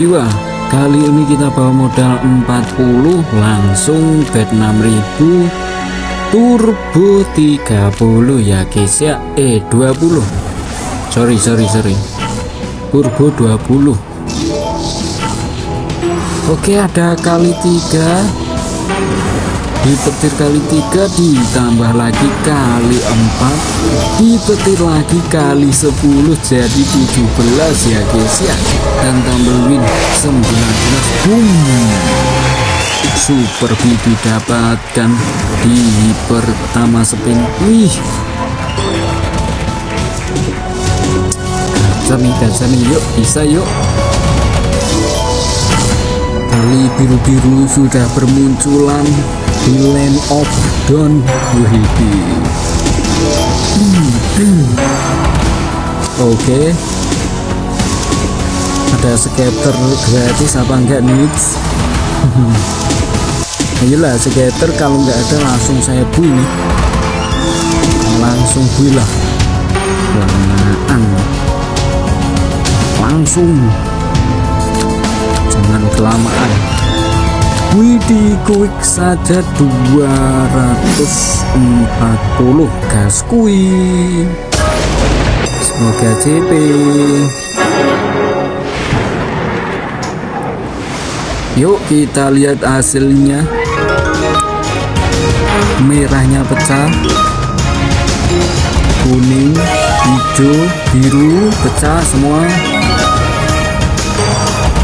jiwa kali ini kita bawa modal 40 langsung bet 6000 turbo 30 ya guys ya eh 20 sorry sorry sorry. Turbo 20 oke ada kali tiga dipetir kali tiga ditambah lagi kali empat. Dipetir lagi kali 10 jadi 17 ya guys ya. Dan tambah win 19 boom. Super bid didapatkan di pertama spin. Wih. Gacor nih yuk bisa yuk. Kali biru-biru sudah bermunculan di land of dawn wih oke. Okay. ada skater gratis apa enggak nih ayolah skater kalau nggak ada langsung saya bui. Nih langsung bui lah. Langsung quick saja 240 gas kui semoga CP yuk kita lihat hasilnya. Merahnya pecah. Kuning hijau biru pecah semua.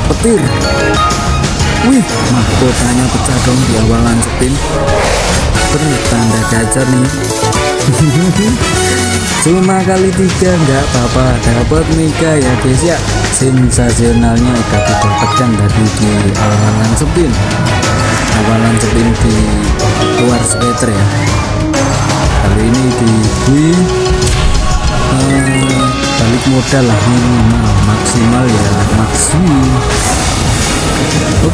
Petir Wih, mahkotanya pecah dong di awalan spin. Bertanda gacor nih. Cuma kali tiga nggak apa-apa dapat Mega ya guys ya. Sensasionalnya kita didapatkan tadi di awalan spin. Awalan spin di luar skater ya. Kali ini di bui uh, balik modal lah minimal maksimal ya maksimum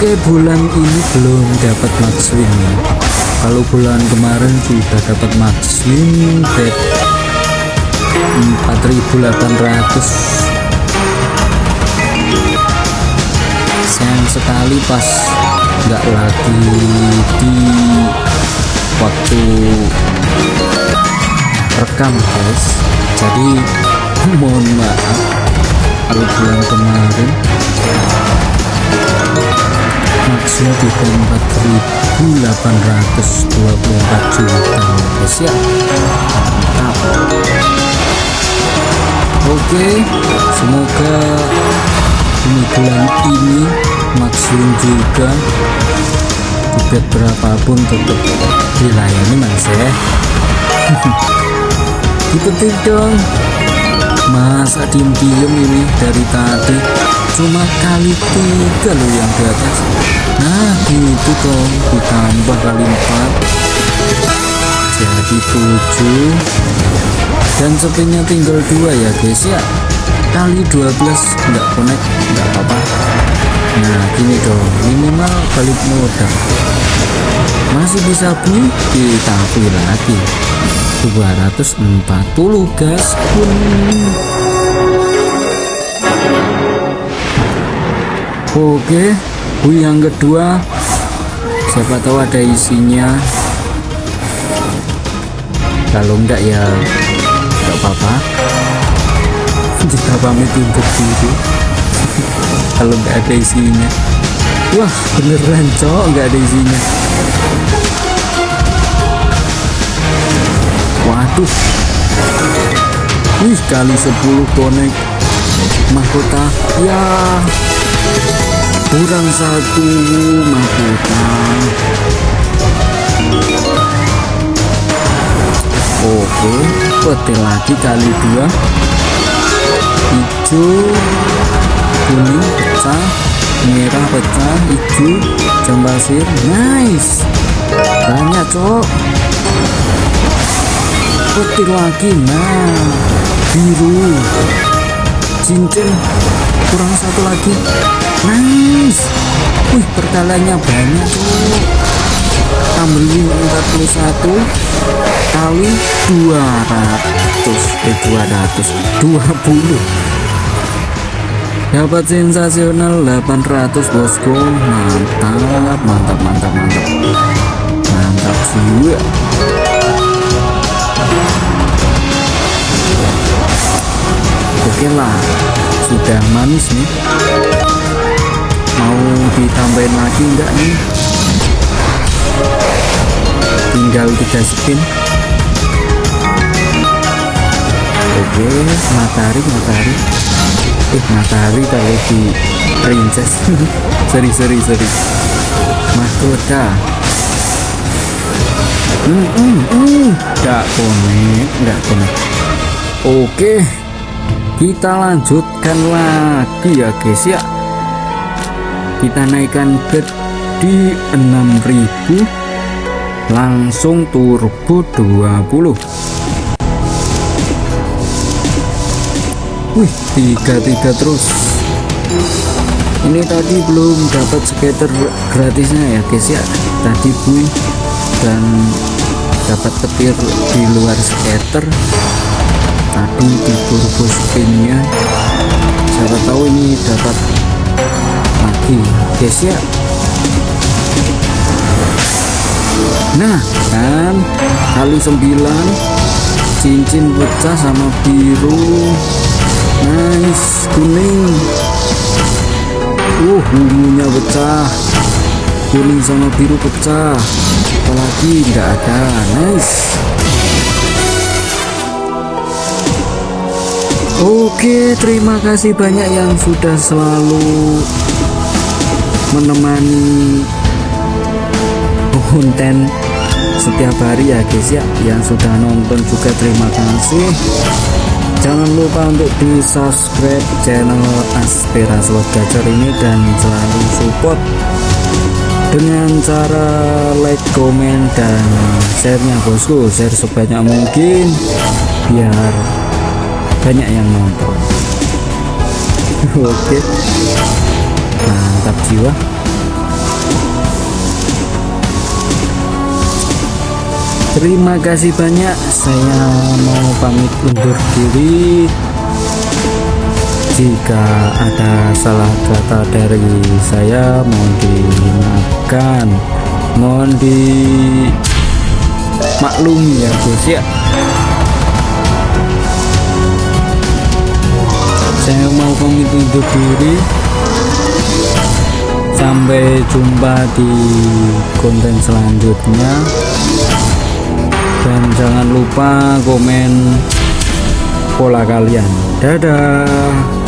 Oke bulan ini belum dapat max kalau bulan kemarin sudah dapat max win bet 4800 sayang sekali pas nggak lagi di waktu rekam guys. Jadi mohon maaf kalau bulan kemarin maksimal di 4824 juta ya mantap oke semoga ini bulan ini maksimum juga. Bet berapapun tetap dilayani mas ya. Dipetik dong masa diem-diem ini dari tadi? Cuma kali tiga loh yang di atas. Nah gitu dong ditambah kali empat. Jadi tujuh. Dan spinnya tinggal dua ya guys ya. Kali 12 enggak connect enggak apa-apa. Nah gini dong minimal balik modal. Masih bisa beli kita beli lagi 240 gas pun Oke, bu yang kedua, siapa tahu ada isinya. Kalau enggak ya enggak apa-apa. Kita pamit untuk diri. Kalau enggak ada isinya. Wah, beneran cok enggak ada isinya. Waduh. Wih, kali 10 konek mahkota. Ya, kurang satu mahkota. Oke petir lagi kali dua. Hijau kuning pecah merah pecah hijau jam pasir. Nice. Banyak cok petir lagi nah. Biru. Cincin. Kurang satu lagi. Nice. Wih pertalanya banyak tuh tambahin 41 kali 200 eh 200 20 dapat sensasional 800 bosku. Mantap mantap mantap mantap. Mantap juga lah sudah manis nih. Mau ditambahin lagi enggak nih? Tinggal tiga spin. Oke matahari matahari. Eh matahari kalau di princess. Seri seri mahkota. Hmm, hmm, hmm. gak konek gak konek oke kita lanjutkan lagi ya guys ya. Kita naikkan bed di 6000 langsung turbo 20 wih tiga tiga terus. Ini tadi belum dapat skater gratisnya ya guys ya. Tadi bui dan dapat petir di luar skater tadi di turbo spinnya siapa tahu ini dapat lagi. Guys ya. Nah kan? Kali 9 cincin pecah sama biru. Nice kuning. Uh ungunya pecah. Kuning sama biru pecah. Apalagi? Nggak ada. Nice Oke, terima kasih banyak yang sudah selalu menemani konten setiap hari ya guys ya. Yang sudah nonton juga terima kasih. Jangan lupa untuk di subscribe channel Aspera Slot Gacor ini dan selalu support dengan cara like, komen, dan share-nya bosku. Share sebanyak mungkin biar banyak yang nonton. Oke. Mantap jiwa. Terima kasih banyak. Saya mau pamit undur diri. Jika ada salah kata dari saya mohon dimaafkan. Mohon di maklumi ya bos ya saya mau pamit undur diri. Sampai jumpa di konten selanjutnya. Dan jangan lupa komen pola kalian. Dadah